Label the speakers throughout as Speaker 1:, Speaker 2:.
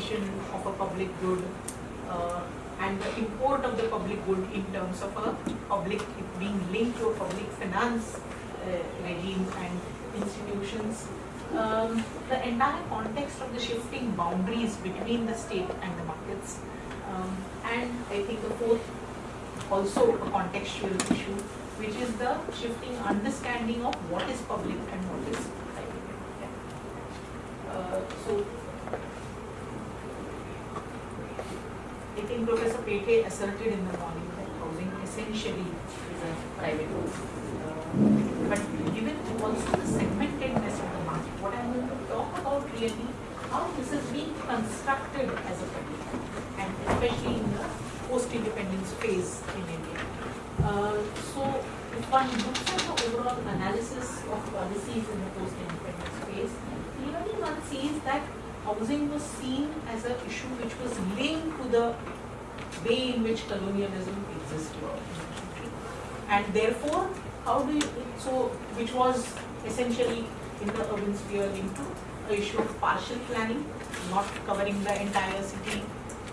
Speaker 1: of a public good uh, and the import of the public good in terms of a public being linked to a public finance uh, regime and institutions. Um, the entire context of the shifting boundaries between the state and the markets. Um, and I think the fourth, also a contextual issue, which is the shifting understanding of what is public and what is private. Yeah. Uh, so I think Professor Pete asserted in the morning that housing essentially is a private. Uh, but given also the segmentedness of the market, what I'm going to talk about really how this is being constructed as a public, and especially in the post-independence phase in India. Uh, so if one looks at the overall analysis of policies in the post-independence phase, clearly one sees that housing was seen as an issue which was to the way in which colonialism existed. And therefore, how do you, so, which was essentially in the urban sphere linked to a issue of partial planning, not covering the entire city.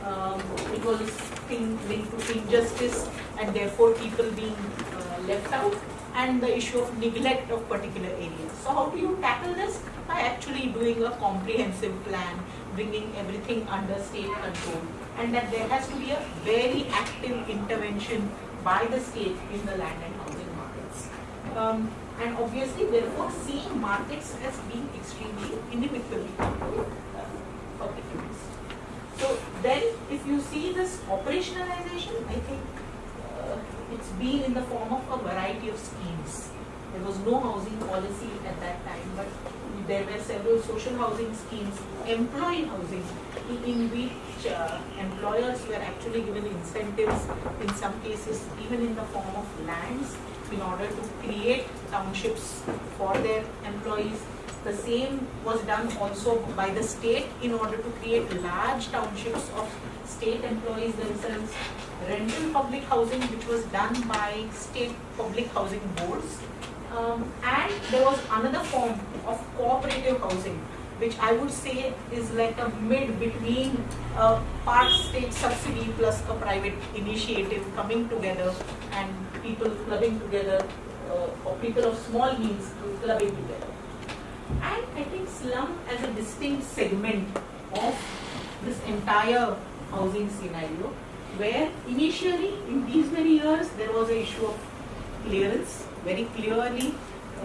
Speaker 1: Um, it was thing linked to injustice and therefore people being uh, left out and the issue of neglect of particular areas. So how do you tackle this? By actually doing a comprehensive plan, bringing everything under state control and that there has to be a very active intervention by the state in the land and housing markets. Um, and obviously therefore seeing markets as being extremely inimical to uh. So then if you see this operationalization, I think uh, it's been in the form of a variety of schemes. There was no housing policy at that time, but there were several social housing schemes, employee housing, in, which uh, employers were actually given incentives, in some cases even in the form of lands, in order to create townships for their employees. The same was done also by the state in order to create large townships of state employees themselves. Rental public housing which was done by state public housing boards. Um, and there was another form of cooperative housing which I would say is like a mid between a part state subsidy plus a private initiative coming together and people clubbing together uh, or people of small means clubbing together. And I think slum as a distinct segment of this entire housing scenario where initially in these many years there was an issue of clearance. Very clearly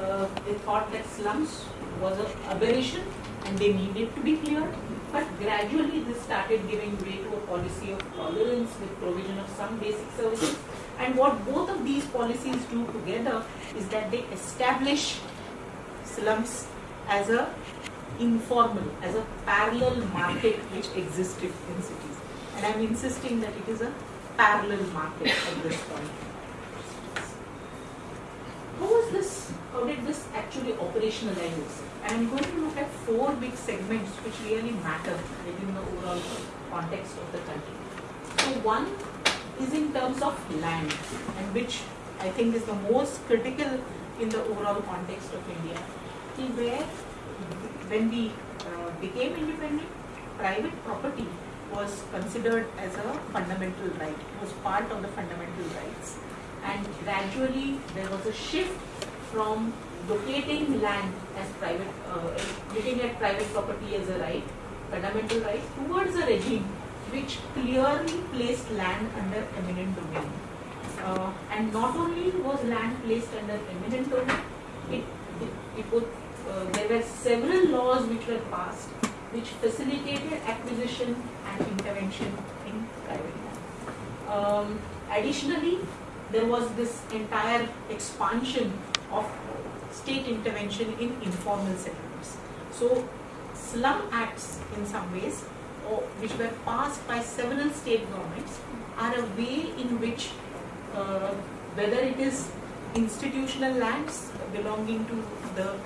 Speaker 1: uh, they thought that slums was an aberration and they needed to be cleared. But gradually this started giving way to a policy of tolerance with provision of some basic services. And what both of these policies do together is that they establish slums as a informal, as a parallel market which existed in cities. And I'm insisting that it is a parallel market at this point. How was this, how did this actually operationalize? And I'm going to look at four big segments which really matter within the overall context of the country. So one is in terms of land and which I think is the most critical in the overall context of India. Where when we uh, became independent, private property was considered as a fundamental right, it was part of the fundamental rights. And gradually there was a shift from locating land as private, uh, looking at private property as a right, fundamental right, towards a regime which clearly placed land under eminent domain. Uh, and not only was land placed under eminent domain, it, it, it would, uh, there were several laws which were passed which facilitated acquisition and intervention in private land. Um, additionally, there was this entire expansion of state intervention in informal settlements. So, slum acts in some ways, or which were passed by several state governments, are a way in which, uh, whether it is institutional lands belonging to the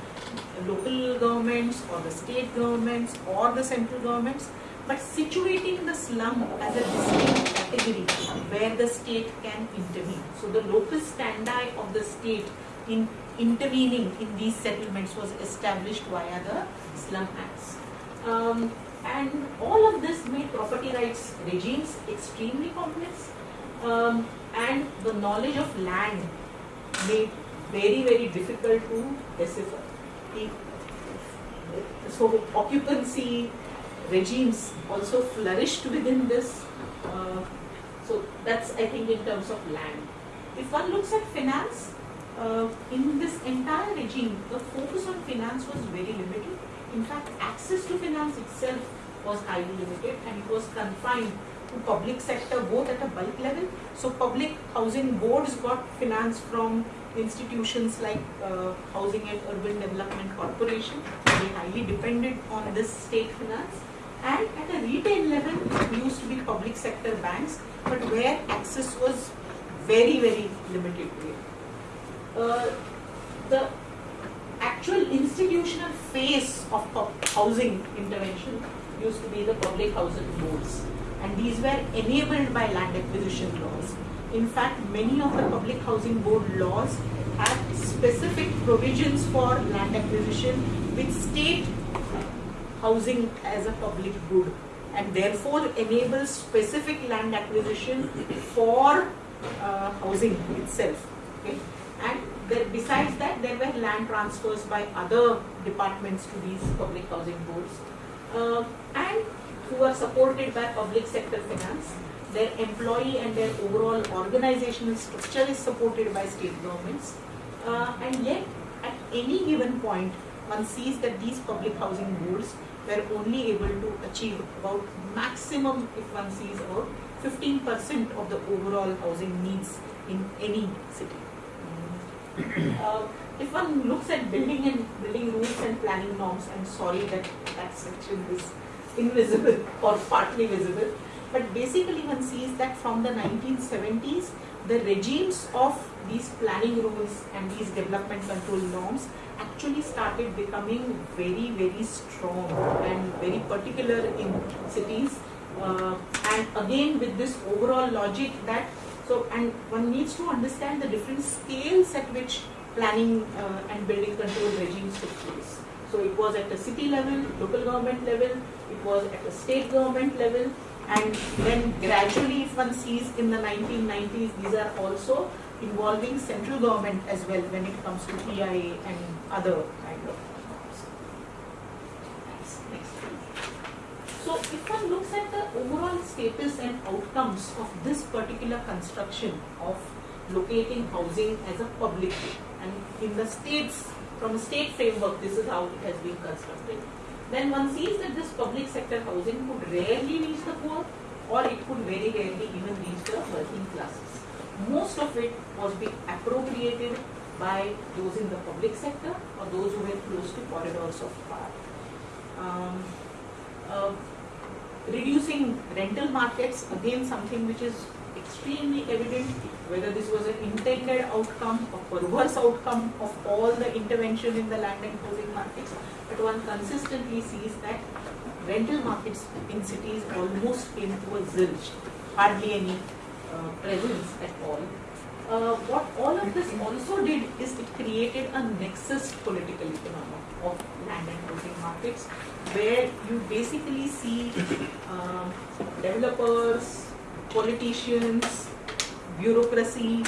Speaker 1: local governments or the state governments or the central governments, but situating the slum as a distinct category where the state can intervene. So the locus standi of the state in intervening in these settlements was established via the slum acts. Um, and all of this made property rights regimes extremely complex um, and the knowledge of land made very very difficult to decipher. So occupancy regimes also flourished within this. Uh, so that's I think in terms of land. If one looks at finance, uh, in this entire regime, the focus on finance was very limited. In fact, access to finance itself was highly limited and it was confined to public sector both at a bulk level. So public housing boards got finance from institutions like uh, Housing and Urban Development Corporation. They highly depended on this state finance. And at a retail level, used to be public sector banks, but where access was very, very limited. Uh, the actual institutional face of housing intervention used to be the public housing boards and these were enabled by land acquisition laws. In fact, many of the public housing board laws have specific provisions for land acquisition with state housing as a public good and therefore enables specific land acquisition for uh, housing itself. Okay? And there, besides that, there were land transfers by other departments to these public housing boards uh, and who are supported by public sector finance. Their employee and their overall organizational structure is supported by state governments. Uh, and yet, at any given point, one sees that these public housing boards were only able to achieve about maximum, if one sees about 15% of the overall housing needs in any city. Uh, if one looks at building and building rules and planning norms, I'm sorry that that section is invisible or partly visible, but basically one sees that from the 1970s, the regimes of these planning rules and these development control norms actually started becoming very, very strong and very particular in cities. Uh, and again with this overall logic that, so, and one needs to understand the different scales at which planning uh, and building control regimes took place. So it was at the city level, local government level, it was at the state government level, and then gradually if one sees in the 1990s, these are also involving central government as well when it comes to PIA and other kind of So if one looks at the overall status and outcomes of this particular construction of locating housing as a public and in the states, from a state framework, this is how it has been constructed. Then one sees that this public sector housing could rarely reach the poor or it could very rarely even reach the working classes most of it was being appropriated by those in the public sector or those who were close to corridors of power. Um, uh, reducing rental markets, again something which is extremely evident, whether this was an intended outcome or perverse outcome of all the intervention in the land and housing markets, but one consistently sees that rental markets in cities almost came to a zilch, hardly any uh, presence at all. Uh, what all of this also did is it created a nexus political economy of land and housing markets where you basically see uh, developers, politicians, bureaucracy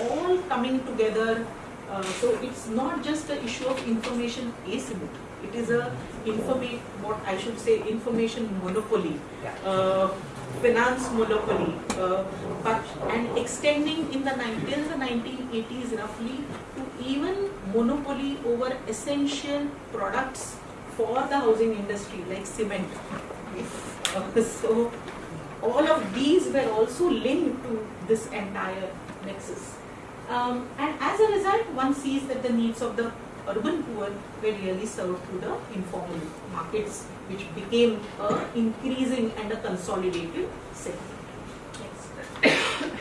Speaker 1: all coming together. Uh, so it's not just the issue of information asymmetry. It is a information, what I should say, information monopoly. Uh, finance monopoly, uh, but and extending in the till the 1980s roughly to even monopoly over essential products for the housing industry like cement. So all of these were also linked to this entire nexus. Um, and as a result, one sees that the needs of the urban poor were really served through the informal markets which became a increasing and a consolidated segment.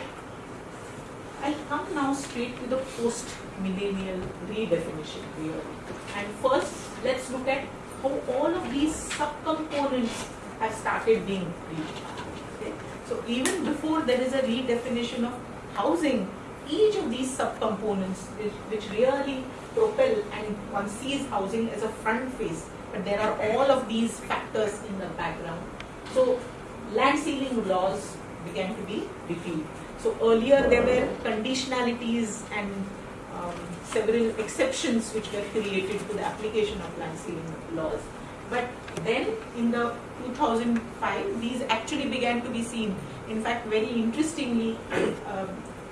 Speaker 1: I'll come now straight to the post-millennial redefinition theory. And first, let's look at how all of these subcomponents have started being reached. So even before there is a redefinition of housing, each of these subcomponents which, which really propel and one sees housing as a front face, but there are all of these factors in the background. So land ceiling laws began to be repealed. So earlier there were conditionalities and um, several exceptions which were created to the application of land ceiling laws. But then in the 2005, these actually began to be seen. In fact, very interestingly, uh,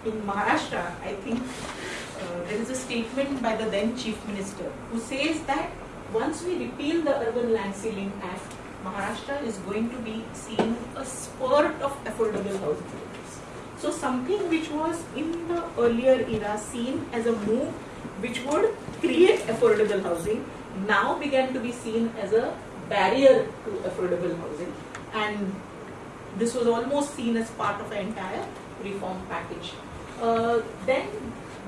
Speaker 1: in Maharashtra, I think uh, there is a statement by the then Chief Minister who says that once we repeal the Urban Land Ceiling Act, Maharashtra is going to be seeing a spurt of affordable housing. So something which was in the earlier era seen as a move which would create affordable housing now began to be seen as a barrier to affordable housing and this was almost seen as part of an entire reform package. Uh, then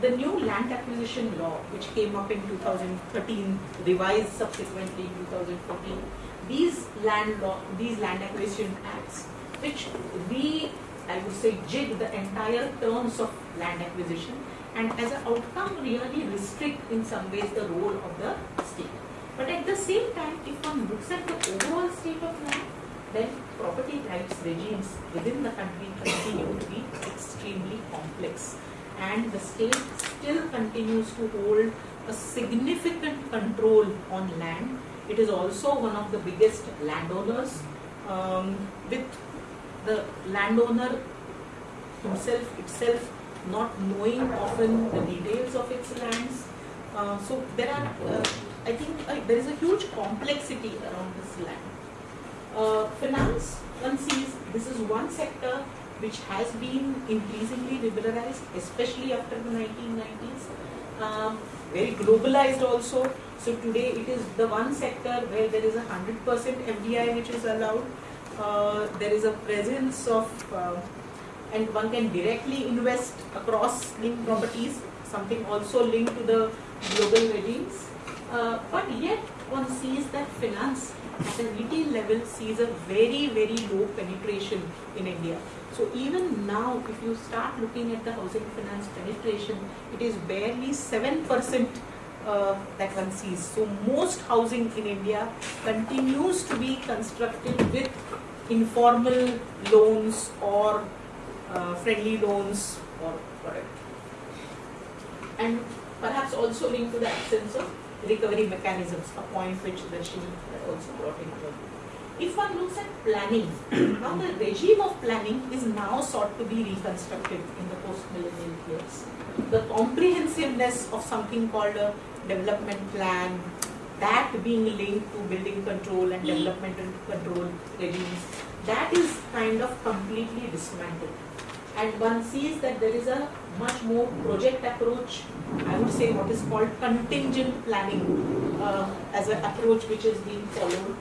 Speaker 1: the new land acquisition law which came up in 2013 revised subsequently in 2014 these land law these land acquisition acts which we I would say jig the entire terms of land acquisition and as an outcome really restrict in some ways the role of the state. But at the same time, if one looks at the overall state of land, then property rights regimes within the country continue to be extremely complex. And the state still continues to hold a significant control on land. It is also one of the biggest landowners um, with the landowner himself itself not knowing often the details of its lands. Uh, so there are, uh, I think uh, there is a huge complexity around this land. Uh, finance, one sees this is one sector which has been increasingly liberalized, especially after the 1990s. Um, very globalized also. So today it is the one sector where there is a 100% FDI which is allowed. Uh, there is a presence of uh, and one can directly invest across linked properties, something also linked to the global regimes. Uh, but yet one sees that finance at a retail level sees a very, very low penetration in India. So even now, if you start looking at the housing finance penetration, it is barely 7% uh, that one sees. So most housing in India continues to be constructed with informal loans or uh, friendly loans or whatever. And perhaps also linked to the absence of recovery mechanisms, a point which Darshini also brought in If one looks at planning, now the regime of planning is now sought to be reconstructed in the post-millennial years. The comprehensiveness of something called a development plan, that being linked to building control and development control regimes, that is kind of completely dismantled and one sees that there is a much more project approach, I would say what is called contingent planning uh, as an approach which is being followed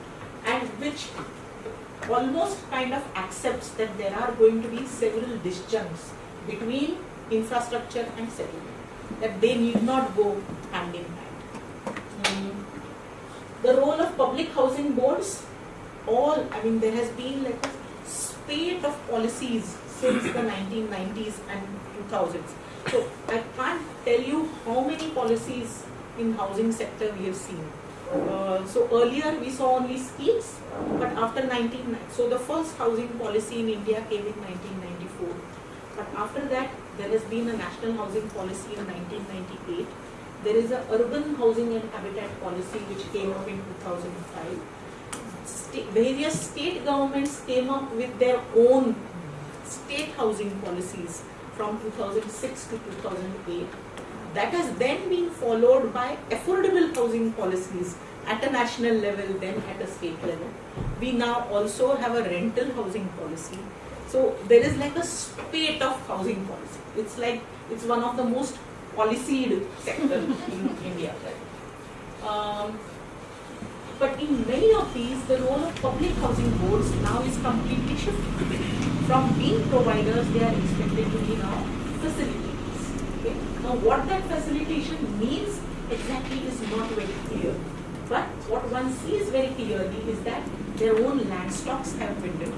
Speaker 1: and which almost kind of accepts that there are going to be several disjuncts between infrastructure and settlement, that they need not go hand in hand. The role of public housing boards, all, I mean there has been like a spate of policies since the 1990s and 2000s. So I can't tell you how many policies in housing sector we have seen. Uh, so earlier we saw only schemes, but after 19, so the first housing policy in India came in 1994. But after that, there has been a national housing policy in 1998. There is a urban housing and habitat policy which came up in 2005. St various state governments came up with their own state housing policies from 2006 to 2008. That has then been followed by affordable housing policies at a national level, then at a state level. We now also have a rental housing policy. So there is like a spate of housing policy. It's like, it's one of the most policed sector in India. Um, but in many of these, the role of public housing boards now is completely shifted from being providers, they are expected to be now facilitators. Okay? Now, what that facilitation means exactly is not very clear. But what one sees very clearly is that their own land stocks have dwindled.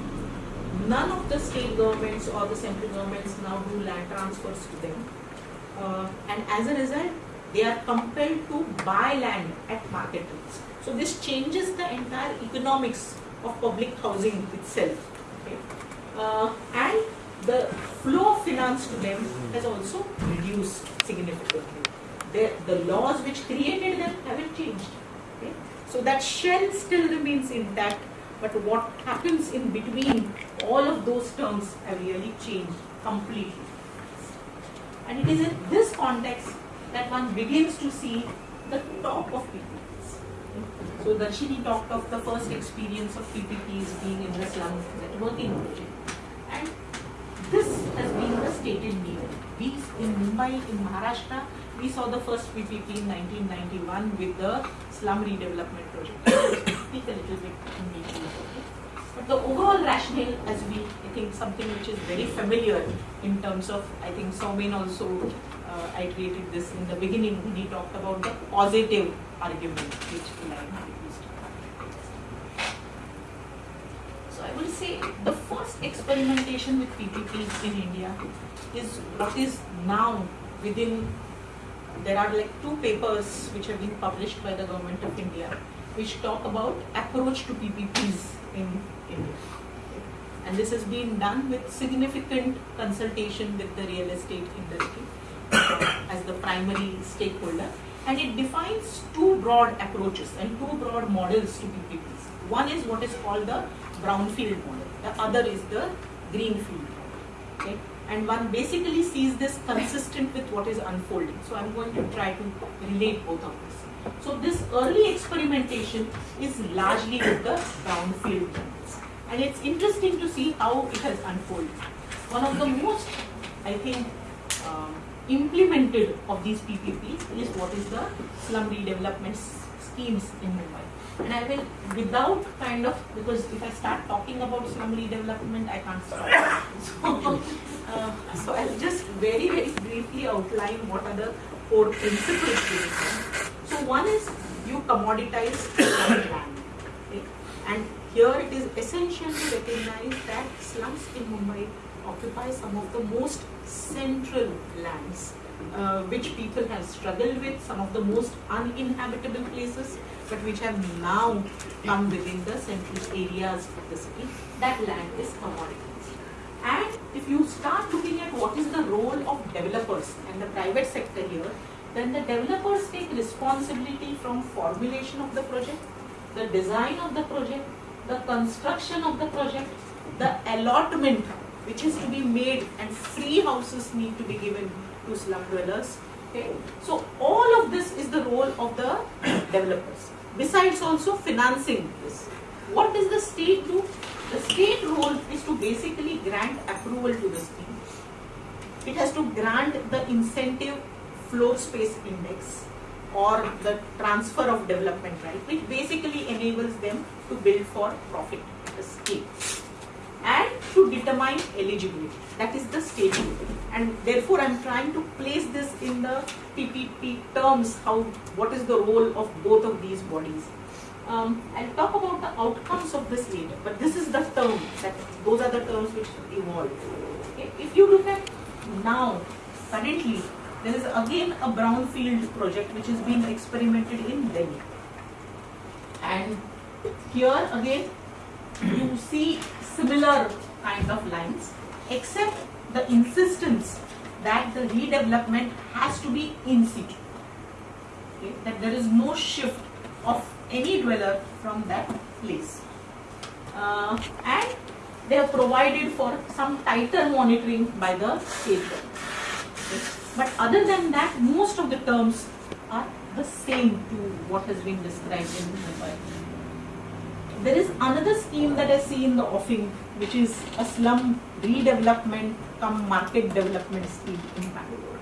Speaker 1: None of the state governments or the central governments now do land transfers to them. And as a result, they are compelled to buy land at market rates. So this changes the entire economics of public housing itself. Okay? Uh, and the flow of finance to them has also reduced significantly. The, the laws which created them haven't changed. Okay? So that shell still remains intact, but what happens in between all of those terms have really changed completely. And it is in this context that one begins to see the top of PPPs. So Darshini talked of the first experience of PPPs being in the slum networking project. And this has been the stated need. We in Mumbai, in Maharashtra, we saw the first PPP in 1991 with the slum redevelopment project. Speak a little bit in detail. The overall rationale, as we, I think, something which is very familiar in terms of, I think Somin also uh, iterated this in the beginning when he talked about the positive argument which Elaine used. So I will say the first experimentation with PPPs in India is what is now within, there are like two papers which have been published by the government of India which talk about approach to PPPs in And this has been done with significant consultation with the real estate industry as the primary stakeholder. And it defines two broad approaches and two broad models to PPPs. One is what is called the brownfield model. The other is the greenfield model. Okay? And one basically sees this consistent with what is unfolding. So I'm going to try to relate both of this. So this early experimentation is largely with the brownfield models. And it's interesting to see how it has unfolded. One of the most, I think, um, implemented of these PPPs is what is the slum redevelopment schemes in Mumbai. And I will, without kind of, because if I start talking about slum redevelopment, I can't stop. So, uh, so I'll just very, very briefly outline what are the four principles. So one is you commoditize land. Okay? And here it is essential to recognize that slums in Mumbai occupy some of the most central lands uh, which people have struggled with, some of the most uninhabitable places, but which have now come within the central areas of the city. That land is commoditized. And if you start looking at what is the role of developers and the private sector here, then the developers take responsibility from formulation of the project, the design of the project, the construction of the project, the allotment which is to be made and free houses need to be given to slum dwellers. Okay. So all of this is the role of the developers. Besides also financing this. What does the state do? The state role is to basically grant approval to the scheme. It has to grant the incentive floor space index or the transfer of development right, which basically enables them to build for profit, scheme and to determine eligibility. That is the stage And therefore, I am trying to place this in the PPP terms, how, what is the role of both of these bodies. Um, I'll talk about the outcomes of this later, but this is the term, that those are the terms which evolve. Okay. If you look at now, currently, there is again a brownfield project which is being experimented in Delhi. And here again, you see similar kind of lines, except the insistence that the redevelopment has to be in situ. Okay? That there is no shift of any dweller from that place. Uh, and they have provided for some tighter monitoring by the state. Okay? But other than that, most of the terms are the same to what has been described in the Mumbai. There is another scheme that I see in the offing, which is a slum redevelopment come market development scheme in Bangalore.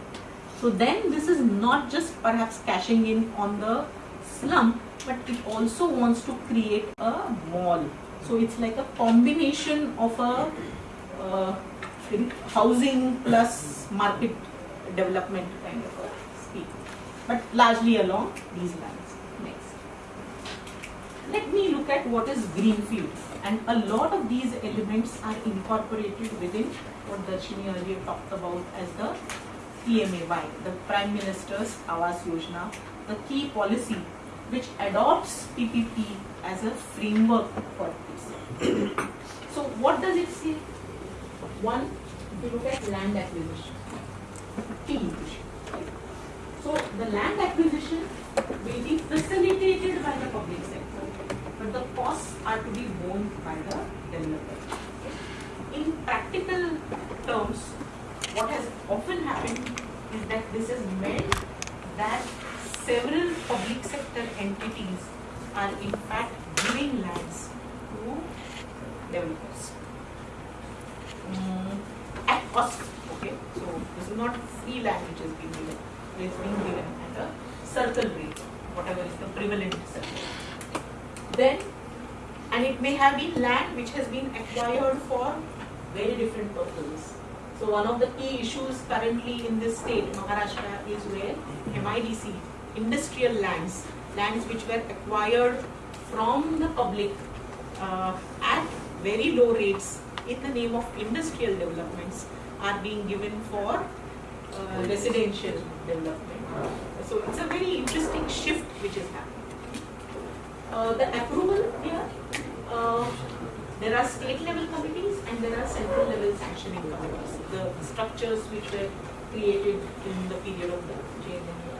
Speaker 1: So then this is not just perhaps cashing in on the slum, but it also wants to create a mall. So it's like a combination of a uh, housing plus market development kind of a scheme, but largely along these lines let me look at what is greenfield. And a lot of these elements are incorporated within what Darshini earlier talked about as the PMAY, the Prime Minister's Awas Yojana, the key policy which adopts PPP as a framework for this. so what does it say? One, if you look at land acquisition, issue. So the land acquisition will be facilitated by the public sector, costs are to be borne by the developer. In practical terms, what has often happened is that this has meant that several public sector entities are in fact giving lands to developers. Mm, at cost, okay? So this is not free land which is being given, it is being given at a circle rate, whatever is the prevalent circle. Then, and it may have been land which has been acquired for very different purposes. So one of the key issues currently in this state, Maharashtra, is where MIDC, industrial lands, lands which were acquired from the public uh, at very low rates in the name of industrial developments are being given for uh, residential development. So it's a very interesting shift which is happening. Uh, the approval here, uh, there are state level committees and there are central level sanctioning committees. The structures which were created in the period of the JNNURM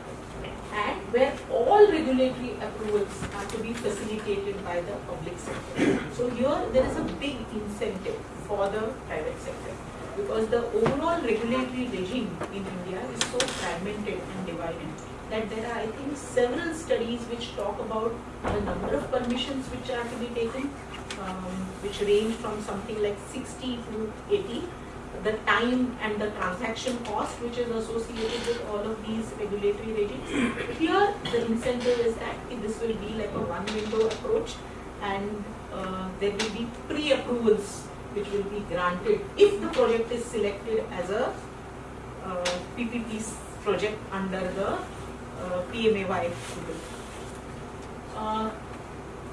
Speaker 1: and where all regulatory approvals are to be facilitated by the public sector. So here there is a big incentive for the private sector because the overall regulatory regime in India is so fragmented and divided that there are I think several studies which talk about the number of permissions which are to be taken um, which range from something like 60 to 80 the time and the transaction cost which is associated with all of these regulatory regimes. Here, the incentive is that this will be like a one window approach and uh, there will be pre-approvals which will be granted if the project is selected as a uh, PPP project under the uh, PMAY uh,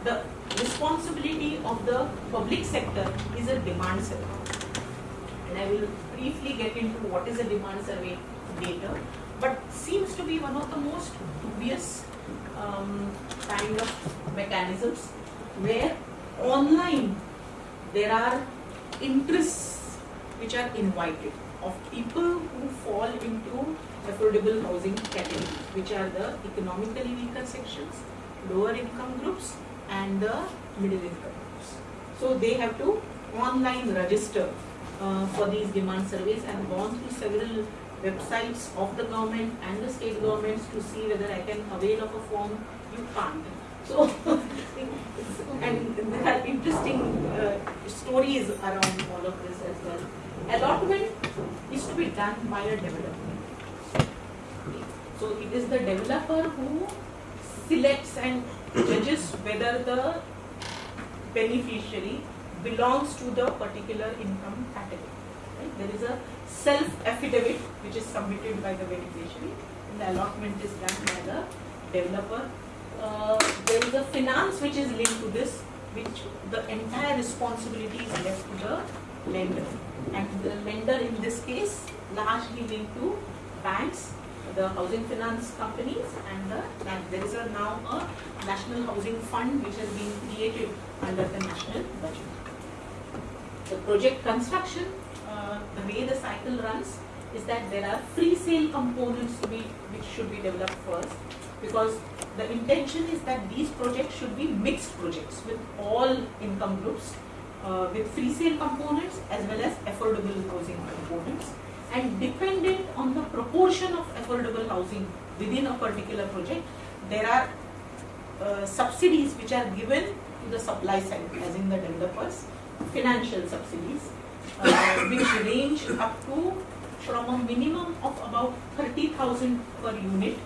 Speaker 1: the responsibility of the public sector is a demand survey. And I will briefly get into what is a demand survey later, but seems to be one of the most dubious um, kind of mechanisms where online there are interests which are invited of people who fall into affordable housing category, which are the economically weaker sections, lower income groups and the middle income groups. So they have to online register uh, for these demand surveys. and gone through several websites of the government and the state governments to see whether I can avail of a form. You can't. So, and there are interesting uh, stories around all of this as well. Allotment is to be done by a developer. So it is the developer who selects and judges whether the beneficiary belongs to the particular income category. Right? There is a self-affidavit which is submitted by the beneficiary and the allotment is done by the developer. Uh, there is a finance which is linked to this which the entire responsibility is left to the lender and the lender in this case largely linked to banks the housing finance companies and the there is a now a national housing fund which has been created under the national budget. The project construction, uh, the way the cycle runs is that there are free sale components be which should be developed first because the intention is that these projects should be mixed projects with all income groups uh, with free sale components as well as affordable housing components and dependent on the proportion of affordable housing within a particular project there are uh, subsidies which are given to the supply side as in the developers financial subsidies, uh, which range up to from a minimum of about 30,000 per unit,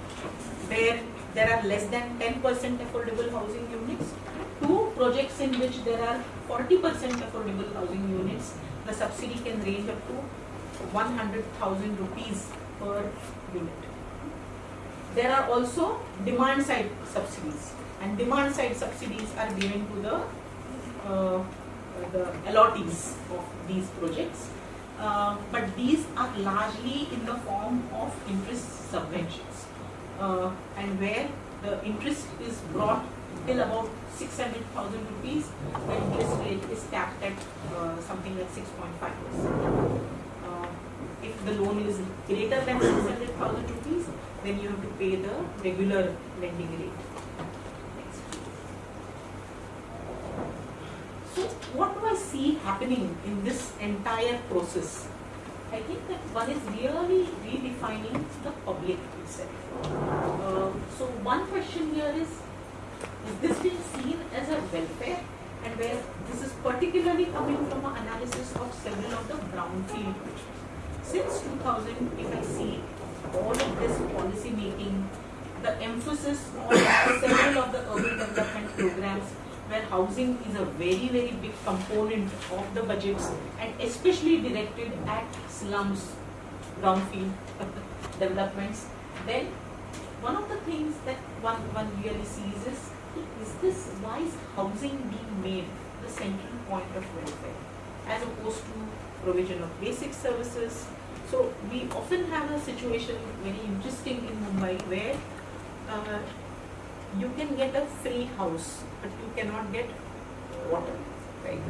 Speaker 1: where there are less than 10% affordable housing units, to projects in which there are 40% affordable housing units, the subsidy can range up to 100,000 rupees per unit. There are also demand side subsidies and demand side subsidies are given to the uh, the allottees of these projects uh, but these are largely in the form of interest subventions, uh, and where the interest is brought till about 600,000 rupees, the interest rate is capped at uh, something like 6.5 percent. Uh, if the loan is greater than 600,000 rupees, then you have to pay the regular lending rate. So what do I see happening in this entire process? I think that one is really redefining the public itself. Uh, so one question here is, is this being seen as a welfare and where this is particularly coming from an analysis of several of the brownfield. Since 2000, if I see all of this policy making, the emphasis on several of the urban development programs where housing is a very, very big component of the budgets and especially directed at slums, brownfield developments, then one of the things that one, one really sees is, is this, why is housing being made the central point of welfare as opposed to provision of basic services. So we often have a situation very interesting in Mumbai where uh, you can get a free house, but you cannot get water, right?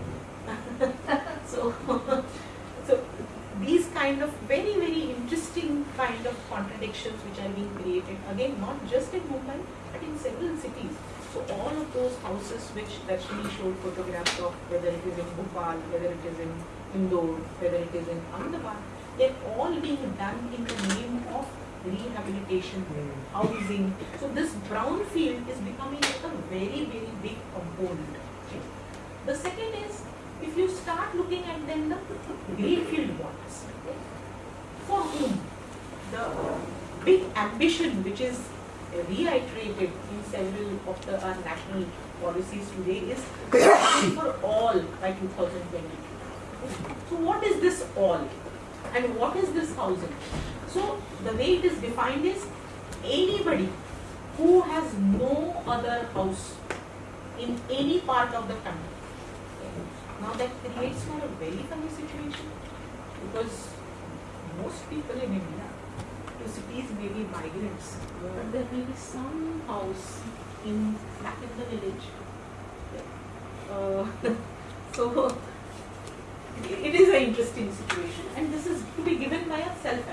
Speaker 1: so, so these kind of very very interesting kind of contradictions which are being created again not just in Mumbai but in several cities. So all of those houses which Darshini showed photographs of, whether it is in Bhopal, whether it is in Indore, whether it is in Ahmedabad, they're all being done in the name of rehabilitation, housing. So this brownfield is becoming a very, very big component. The second is, if you start looking at then the greenfield ones, for whom the big ambition which is reiterated in several of the our national policies today is for all by 2022. So what is this all? And what is this housing? So the way it is defined is anybody who has no other house in any part of the country. Now that creates for a very funny situation because most people in India to cities may be migrants, but there may be some house in back in the village. Uh, so it is an interesting situation and this is to be given by a self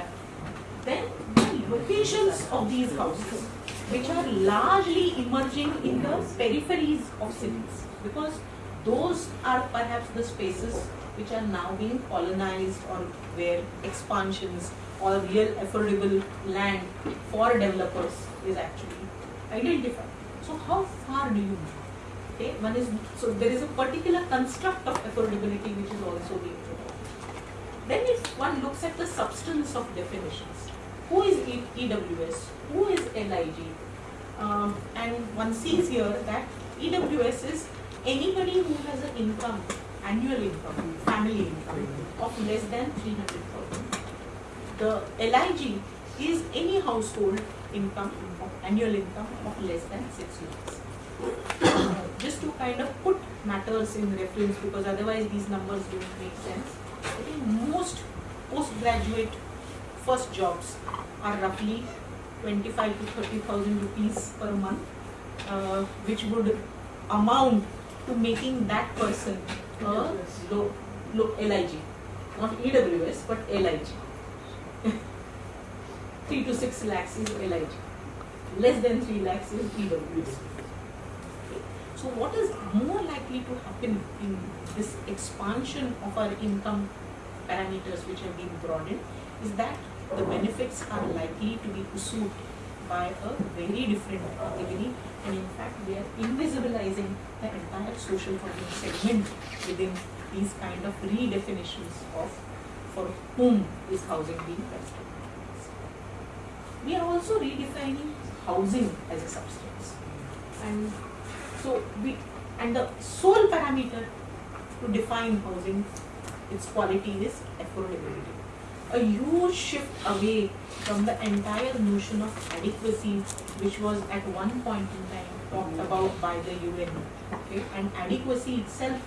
Speaker 1: Then the locations of these houses which are largely emerging in the peripheries of cities because those are perhaps the spaces which are now being colonized or where expansions or real affordable land for developers is actually identified. So how far do you move? Okay, one is so there is a particular construct of affordability which is also being proposed. Then if one looks at the substance of definitions, who is EWS, who is LIG, um, and one sees here that EWS is anybody who has an income, annual income, family income of less than 300,000. The LIG is any household income, annual income of less than 6 lakhs just to kind of put matters in reference because otherwise these numbers don't make sense. I think most postgraduate first jobs are roughly 25 to 30,000 rupees per month, uh, which would amount to making that person a low, low LIG, not EWS but LIG. 3 to 6 lakhs is LIG. Less than 3 lakhs is EWS. So what is more likely to happen in this expansion of our income parameters which have been broadened is that the benefits are likely to be pursued by a very different category and in fact we are invisibilizing the entire social housing segment within these kind of redefinitions of for whom is housing being constructed. We are also redefining housing as a substance and so we and the sole parameter to define housing, its quality is affordability. A huge shift away from the entire notion of adequacy, which was at one point in time talked about by the UN. Okay, and adequacy itself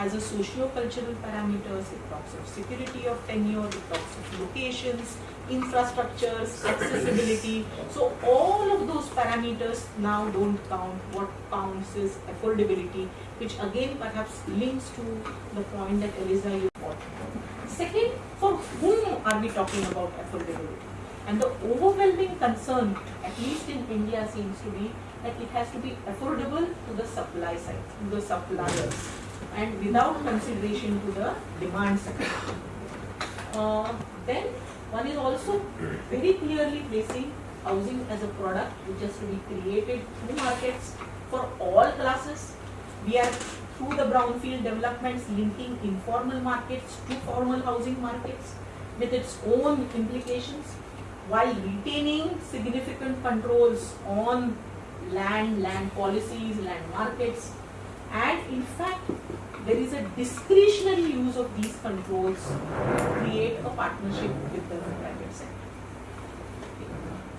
Speaker 1: has a socio-cultural parameters, it talks of security of tenure, it talks of locations, infrastructures, accessibility. So all of those parameters now don't count. What counts is affordability, which again perhaps links to the point that Eliza you brought. Second, for whom are we talking about affordability? And the overwhelming concern, at least in India, seems to be that it has to be affordable to the supply side, to the suppliers, and without consideration to the demand side. Uh, then one is also very clearly placing housing as a product which has to be created through markets for all classes. We are through the brownfield developments linking informal markets to formal housing markets with its own implications while retaining significant controls on land, land policies, land markets and in fact there is a discretionary use of these controls to create a partnership with the private sector.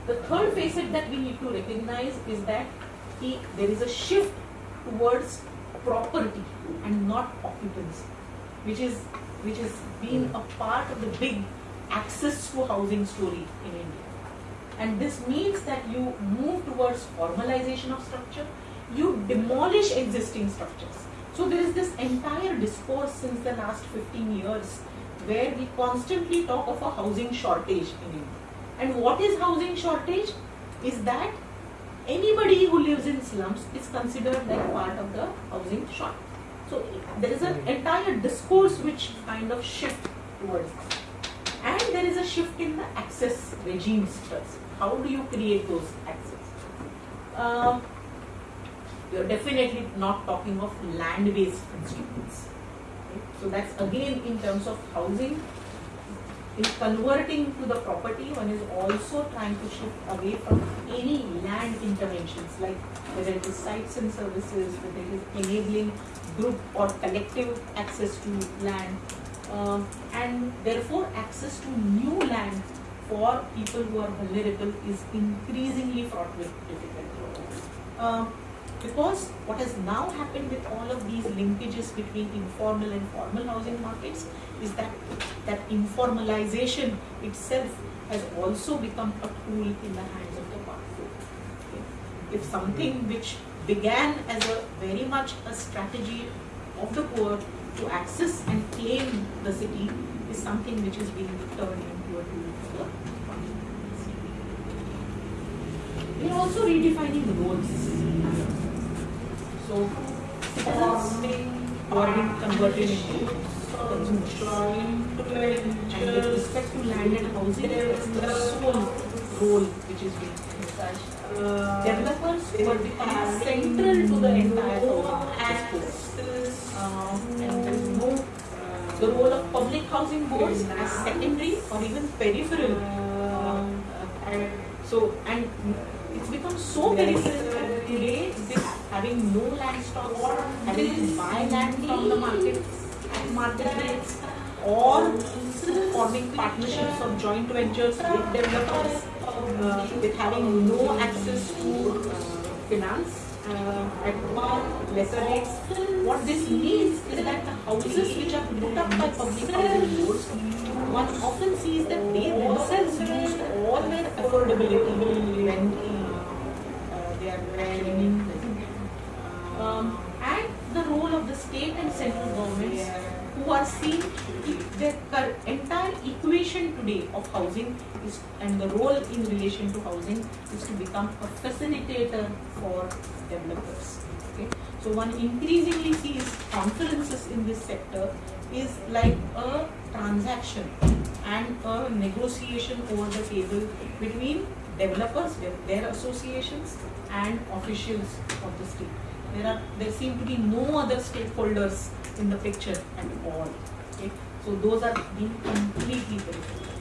Speaker 1: The third facet that we need to recognize is that there is a shift towards property and not occupancy, which is which has been a part of the big access to housing story in India. And this means that you move towards formalization of structure, you demolish existing structures. So there is this entire discourse since the last 15 years where we constantly talk of a housing shortage in India. And what is housing shortage? Is that anybody who lives in slums is considered like part of the housing short. So there is an entire discourse which kind of shift towards that. And there is a shift in the access regimes first. How do you create those access? Um, you're definitely not talking of land-based. Okay? So that's again in terms of housing. In converting to the property, one is also trying to shift away from any land interventions, like whether it is sites and services, whether it is enabling group or collective access to land, um, and therefore access to new land for people who are vulnerable is increasingly fraught with difficulty. Um, because what has now happened with all of these linkages between informal and formal housing markets is that that informalization itself has also become a tool in the hands of the powerful. Okay. If something mm-hmm. which began as a very much a strategy of the poor to access and claim the city is something which is being turned into a tool for the we are also redefining the roles. So, converted into consumers. And with respect to land and housing, it's the sole role which is being uh, developers were becoming central to the entire discourse. Uh, and there is no the role of public housing boards as secondary or even peripheral. Uh, and so, and it's become so peripheral that today this having no land stock, having to buy land from the market at market rates, or forming partnerships or joint ventures with developers, uh, with having no access to uh, finance uh, at lesser rates. What this means is that the houses which are put up by public housing boards, one often sees that they themselves lose all their affordability when uh, they are claiming um, and the role of the state and central governments who are seeing their entire equation today of housing is and the role in relation to housing is to become a facilitator for developers. Okay? So one increasingly sees conferences in this sector is like a transaction and a negotiation over the table between developers, their associations and officials of the state. There are there seem to be no other stakeholders in the picture at all. Okay? So those are being completely peripheralized.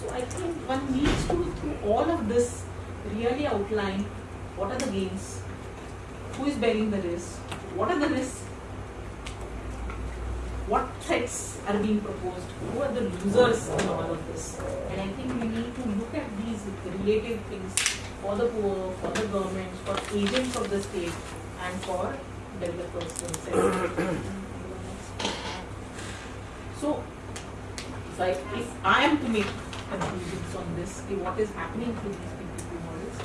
Speaker 1: So I think one needs to, through all of this, really outline what are the gains, who is bearing the risk, what are the risks, what threats are being proposed, who are the losers in all of this. And I think we need to look at these relative things for the poor, for the governments, for agents of the state, and for developers themselves. so, if I, if I am to make conclusions on this, what is happening to these PPP models,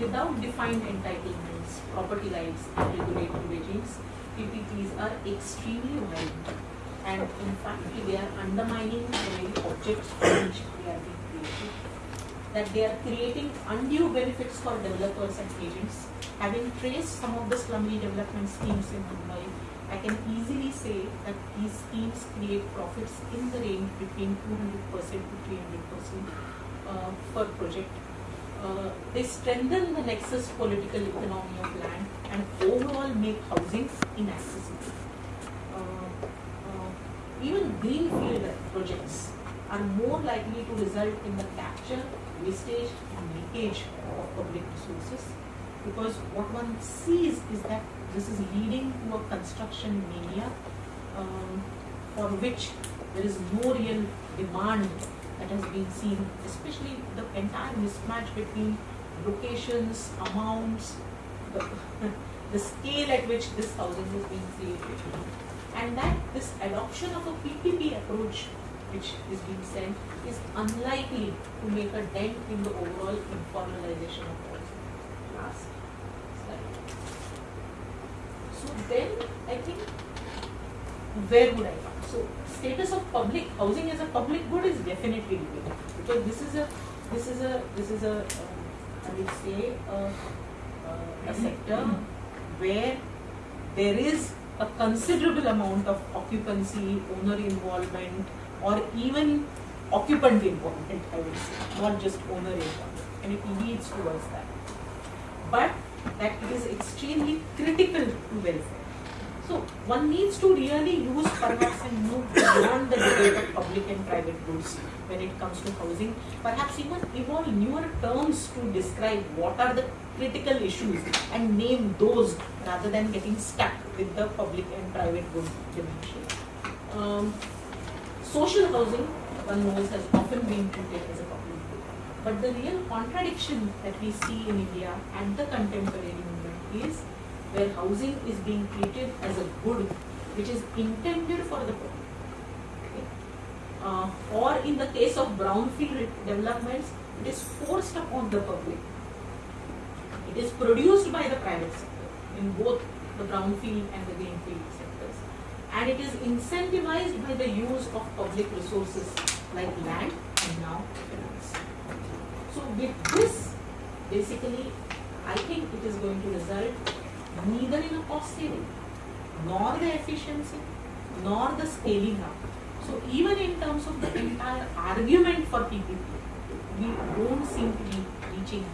Speaker 1: without defined entitlements, property rights, and regulatory regimes, PPPs are extremely violent. And in fact, they are undermining the very objects for which they are being created. That they are creating undue benefits for developers and agents. Having traced some of the slum redevelopment schemes in Mumbai, I can easily say that these schemes create profits in the range between 200% to 300% uh, per project. Uh, they strengthen the nexus political economy of land and overall make housing inaccessible. Uh, uh, even greenfield projects are more likely to result in the capture, wastage and leakage of public resources because what one sees is that this is leading to a construction mania um, for which there is no real demand that has been seen, especially the entire mismatch between locations, amounts, the, the scale at which this housing is being created. And that this adoption of a PPP approach which is being sent is unlikely to make a dent in the overall informalization of housing. Last slide. So then I think where would I come? So status of public housing as a public good is definitely debatable because this is a this is a this is a um, I would say a, a, a sector where there is a considerable amount of occupancy, owner involvement, or even occupant involvement, I would say, not just owner involvement, and it leads towards that. But that it is extremely critical to welfare. So one needs to really use perhaps and move beyond the debate of public and private goods when it comes to housing. Perhaps even evolve newer terms to describe what are the critical issues and name those rather than getting stuck with the public and private good dimension. Um, social housing, one knows, has often been treated as a public good. But the real contradiction that we see in India and the contemporary movement is where housing is being treated as a good which is intended for the public. Okay? Uh, or in the case of brownfield developments, it is forced upon the public. It is produced by the private sector in both the brownfield and the greenfield sectors. And it is incentivized by the use of public resources like land and now finance. So with this, basically, I think it is going to result neither in a cost saving, nor the efficiency, nor the scaling up. So even in terms of the entire argument for PPP, we don't seem to be reaching